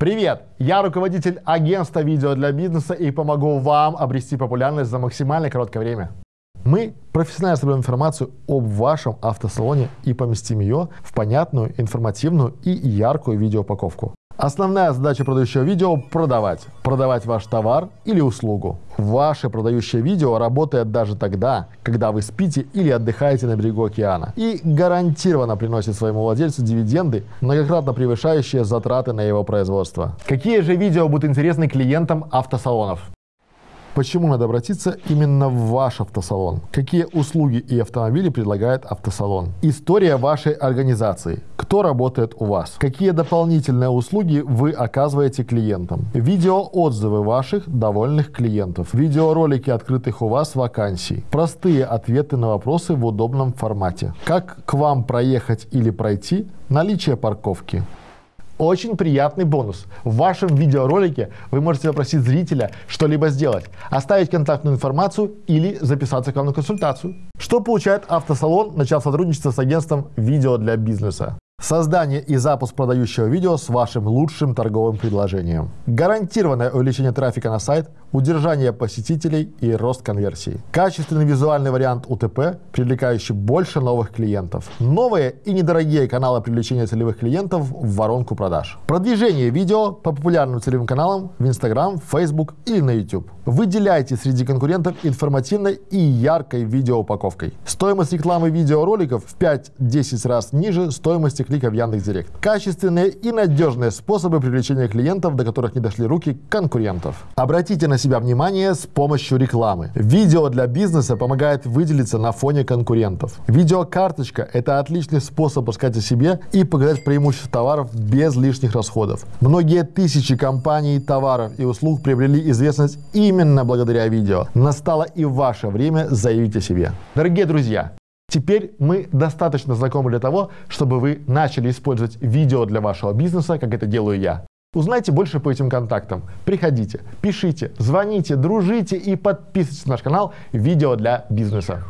Привет! Я руководитель агентства видео для бизнеса и помогу вам обрести популярность за максимально короткое время. Мы профессионально соберем информацию об вашем автосалоне и поместим ее в понятную, информативную и яркую видеоупаковку. Основная задача продающего видео – продавать. Продавать ваш товар или услугу. Ваше продающее видео работает даже тогда, когда вы спите или отдыхаете на берегу океана. И гарантированно приносит своему владельцу дивиденды, многократно превышающие затраты на его производство. Какие же видео будут интересны клиентам автосалонов? Почему надо обратиться именно в ваш автосалон? Какие услуги и автомобили предлагает автосалон? История вашей организации. Кто работает у вас? Какие дополнительные услуги вы оказываете клиентам? Видеоотзывы ваших довольных клиентов. Видеоролики открытых у вас вакансий. Простые ответы на вопросы в удобном формате. Как к вам проехать или пройти? Наличие парковки. Очень приятный бонус. В вашем видеоролике вы можете попросить зрителя что-либо сделать, оставить контактную информацию или записаться к вам на консультацию. Что получает автосалон, начав сотрудничество с агентством «Видео для бизнеса»? Создание и запуск продающего видео с вашим лучшим торговым предложением. Гарантированное увеличение трафика на сайт, удержание посетителей и рост конверсии. Качественный визуальный вариант УТП, привлекающий больше новых клиентов. Новые и недорогие каналы привлечения целевых клиентов в воронку продаж. Продвижение видео по популярным целевым каналам в Instagram, Facebook или на YouTube. Выделяйте среди конкурентов информативной и яркой видеоупаковкой. Стоимость рекламы видеороликов в 5-10 раз ниже стоимости клика в Яндекс.Директ. Качественные и надежные способы привлечения клиентов, до которых не дошли руки конкурентов. Обратите на себя внимание с помощью рекламы. Видео для бизнеса помогает выделиться на фоне конкурентов. Видеокарточка – это отличный способ рассказать о себе и показать преимущества товаров без лишних расходов. Многие тысячи компаний, товаров и услуг приобрели известность именно благодаря видео. Настало и ваше время заявить о себе. Дорогие друзья, Теперь мы достаточно знакомы для того, чтобы вы начали использовать видео для вашего бизнеса, как это делаю я. Узнайте больше по этим контактам. Приходите, пишите, звоните, дружите и подписывайтесь на наш канал «Видео для бизнеса».